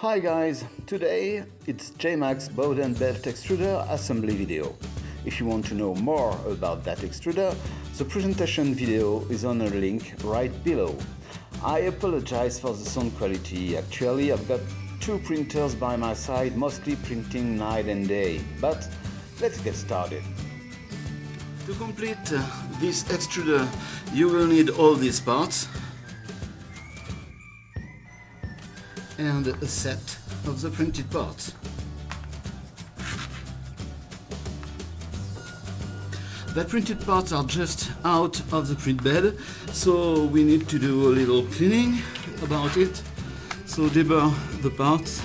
Hi guys, today it's JMax Bowden Belt extruder assembly video. If you want to know more about that extruder, the presentation video is on a link right below. I apologize for the sound quality, actually I've got two printers by my side, mostly printing night and day, but let's get started. To complete uh, this extruder, you will need all these parts and a set of the printed parts. The printed parts are just out of the print bed, so we need to do a little cleaning about it. So deburr the parts,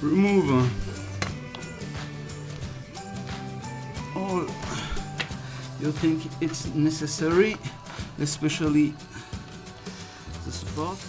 remove uh, all you think it's necessary, especially the support.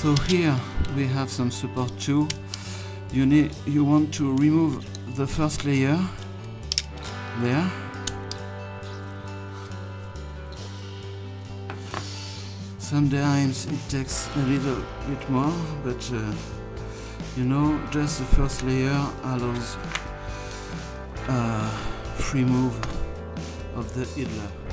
So here we have some support too. You need you want to remove the first layer there. Sometimes it takes a little bit more, but uh, you know, just the first layer allows uh, free move of the idler.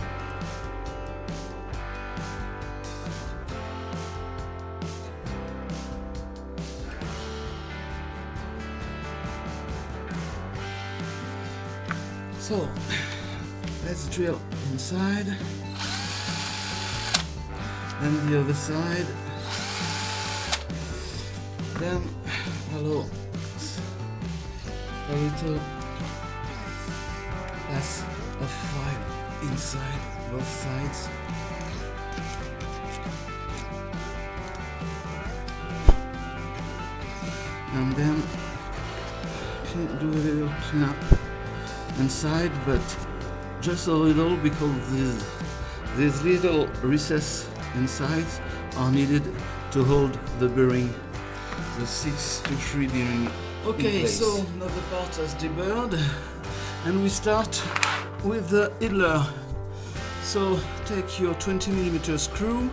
So, let's drill inside, then the other side, then allow a little less of fire inside both sides. And then do a little cleanup inside but just a little because these, these little recess inside are needed to hold the bearing the 6 to 3 bearing okay so now the part is deburred and we start with the idler so take your 20 millimeter screw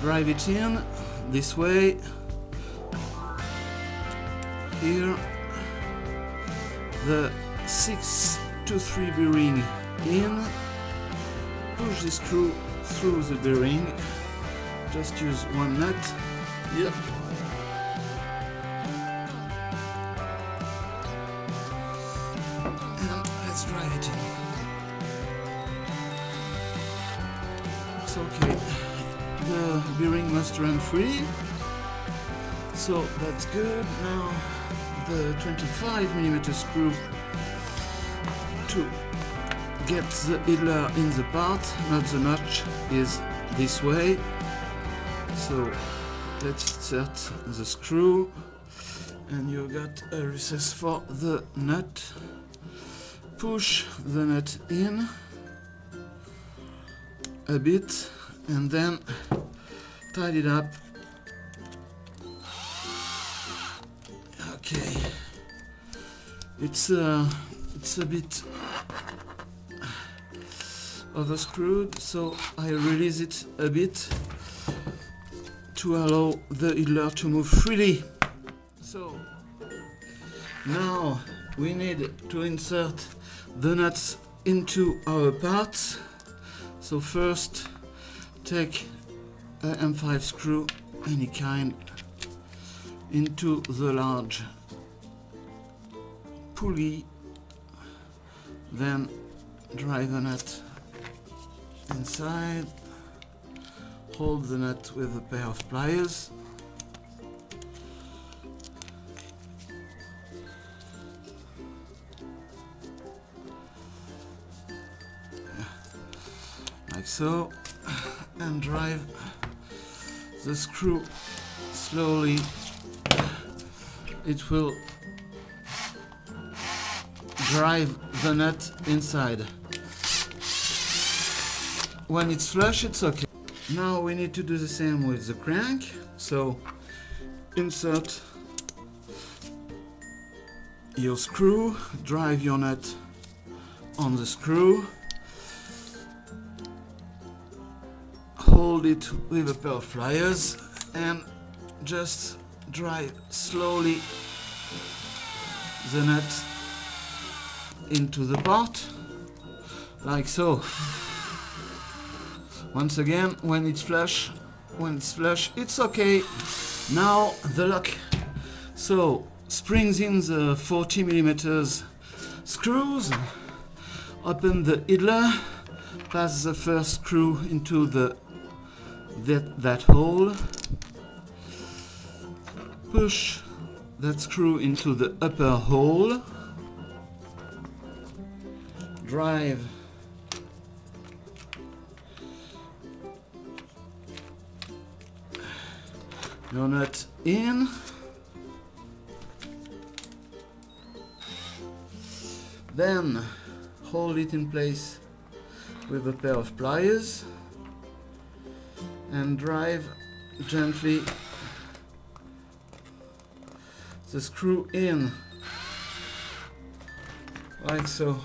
drive it in this way here the 6 to 3 bearing in, push the screw through the bearing, just use one nut, yep. And let's try it. It's okay, the bearing must run free, so that's good. Now the 25 millimeter screw to get the idler in the part, not the notch, is this way. So let's insert the screw and you got a recess for the nut. Push the nut in a bit and then tidy it up. Okay, it's uh, it's a bit overscrewed so I release it a bit to allow the idler to move freely. So now we need to insert the nuts into our parts. So first take a M5 screw any kind into the large pulley then drive the nut inside. Hold the nut with a pair of pliers. Like so. And drive the screw slowly. It will drive the nut inside. When it's flush it's okay. Now we need to do the same with the crank. So insert your screw drive your nut on the screw. Hold it with a pair of pliers and just drive slowly the nut into the pot like so. Once again when it's flush when it's flush it's okay. Now the lock so springs in the 40 millimeters screws open the idler pass the first screw into the that, that hole. Push that screw into the upper hole drive. Your nut in. Then hold it in place with a pair of pliers and drive gently the screw in like so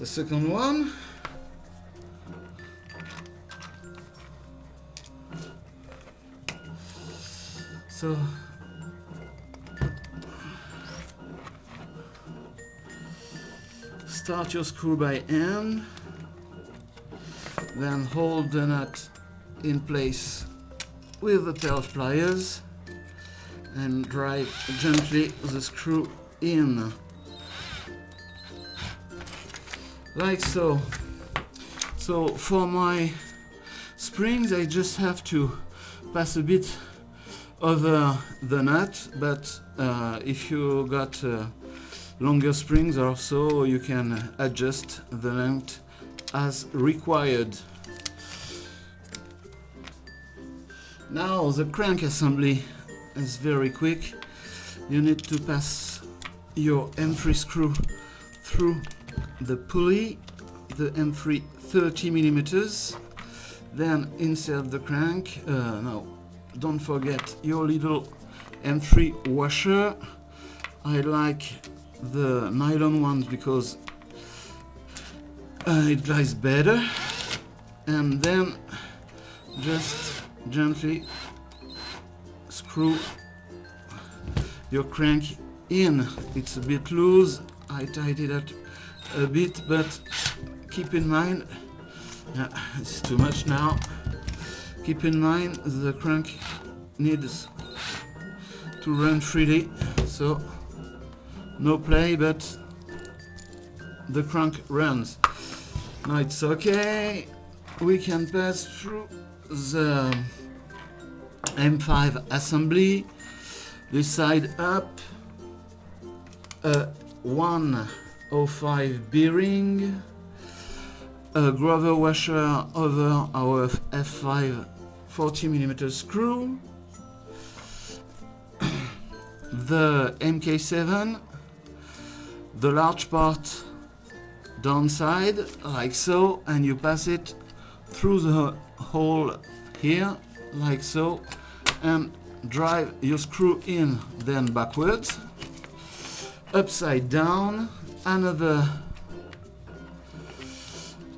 the second one. So start your screw by hand then hold the nut in place with a pair of pliers and drive gently the screw in like so. So for my springs I just have to pass a bit over the nut but uh, if you got uh, longer springs or so you can adjust the length as required. Now the crank assembly is very quick. You need to pass your M3 screw through the pulley the M3 30 millimeters then insert the crank uh, no don't forget your little M3 washer. I like the nylon ones because uh, it dries better. And then just gently screw your crank in. It's a bit loose. I tied it up a bit but keep in mind yeah, it's too much now. Keep in mind the crank needs to run freely so no play but the crank runs. Now it's okay. We can pass through the M5 assembly. This side up uh, a 105 bearing a groover washer over our F5 40 mm screw the MK7 the large part downside like so and you pass it through the hole here like so and drive your screw in then backwards upside down another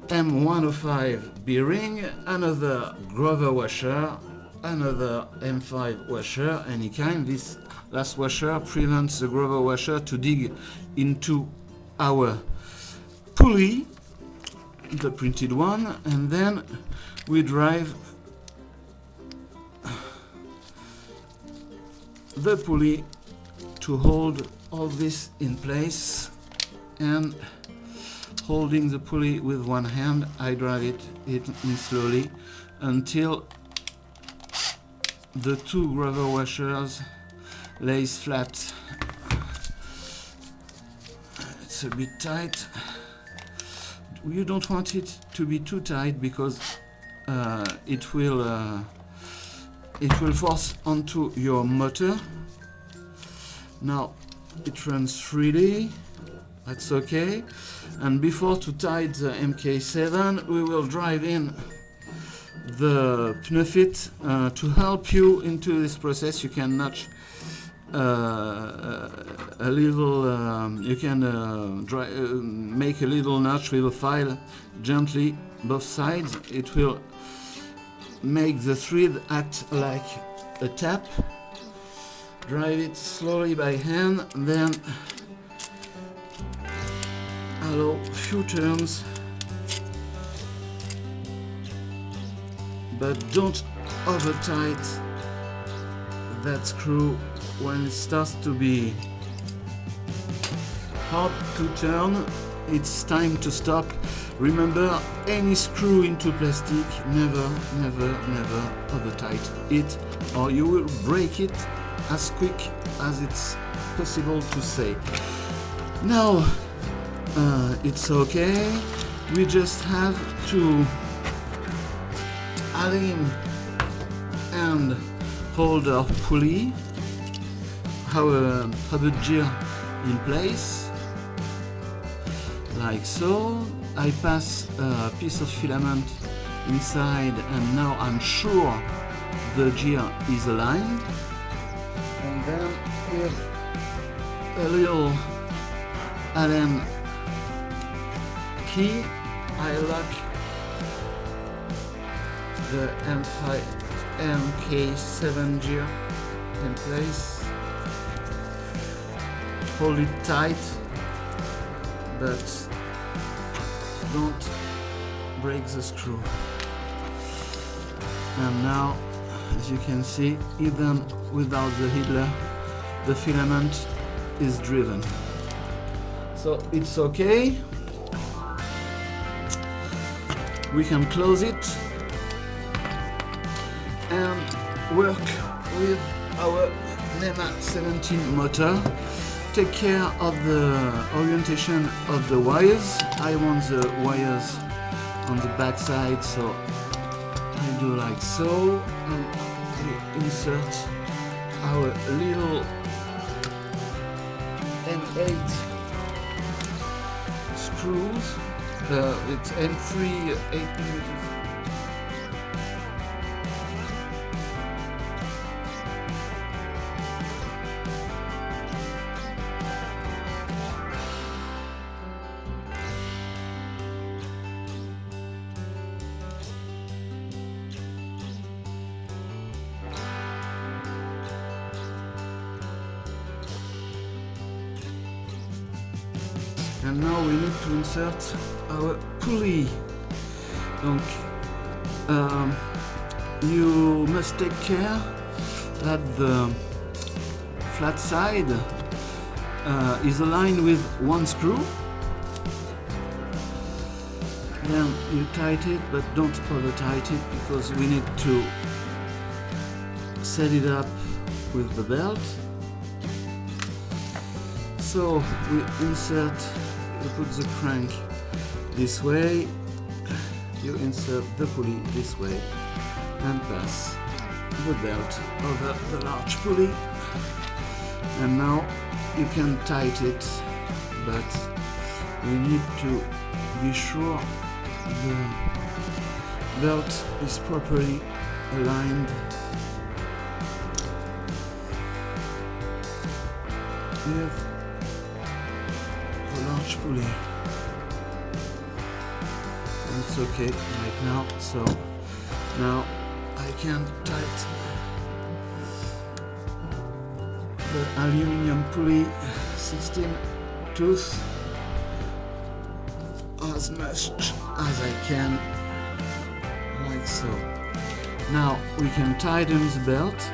M105 bearing another grover washer another M5 washer any kind. This last washer prevents the grover washer to dig into our pulley the printed one and then we drive the pulley to hold all this in place and holding the pulley with one hand I drive it, it in slowly until the two groover washers lays flat. It's a bit tight. You don't want it to be too tight because uh, it will uh, it will force onto your motor. Now it runs freely. That's okay. And before to tie the MK7, we will drive in the pneu fit uh, to help you into this process. You can notch uh, a little. Um, you can uh, dry, uh, make a little notch with a file gently both sides. It will make the thread act like a tap. Drive it slowly by hand, then allow few turns but don't over tight that screw when it starts to be hard to turn. It's time to stop. Remember any screw into plastic never never never over tight it or you will break it as quick as it's possible to say. Now uh, it's okay. We just have to align and hold our pulley our rubber gear in place. Like so I pass a piece of filament inside and now I'm sure the gear is aligned. And then with a little Allen key, I lock the M5 MK7 gear in place. Hold it tight, but don't break the screw. And now, as you can see, even without the idler, the filament is driven. So it's okay we can close it and work with our NEMA 17 motor. Take care of the orientation of the wires. I want the wires on the back side so I do like so. And we insert our little M8 screws uh, it's M3 8 millimeters. and now we need to insert our pulley donc um, you must take care that the flat side uh, is aligned with one screw. Then you tighten it but don't over tighten it because we need to set it up with the belt. So we insert you put the crank this way. You insert the pulley this way and pass the belt over the large pulley. And now you can tighten it but we need to be sure the belt is properly aligned. With the large pulley it's okay right now so now I can tighten the aluminium pulley 16 tooth as much as I can like so now we can tighten the belt.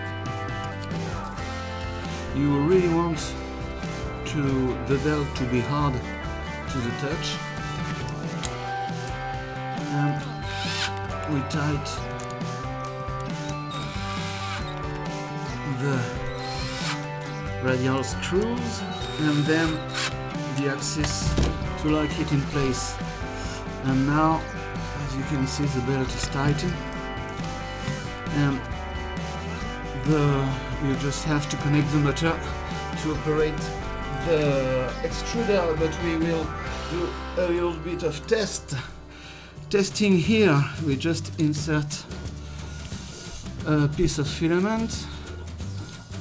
You really want to the belt to be hard to the touch we tight the radial screws and then the axis to lock it in place. And now as you can see the belt is tightened. And the you just have to connect the motor to operate the extruder but we will do a little bit of test testing here. We just insert a piece of filament.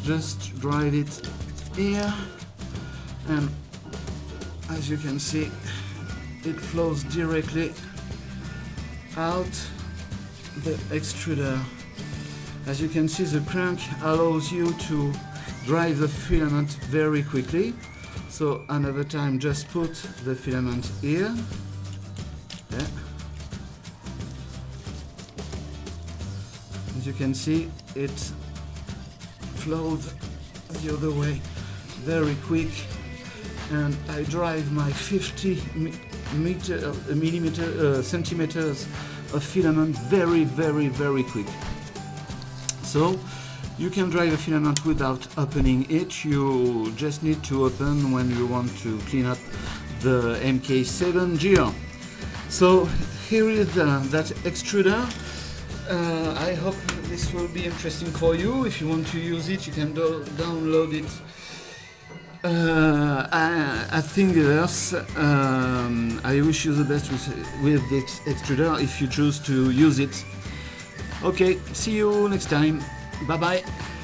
Just drive it here. And as you can see it flows directly out. The extruder as you can see the crank allows you to drive the filament very quickly. So another time just put the filament here you can see it flowed the other way very quick. And I drive my 50 meter, uh, millimeter uh, centimeters of filament very very very quick. So you can drive a filament without opening it. You just need to open when you want to clean up the MK7 gear. So here is uh, that extruder. Uh, I hope this will be interesting for you. If you want to use it, you can do download it uh, at Thingiverse. Um, I wish you the best with, with this extruder if you choose to use it. Okay, see you next time. Bye bye.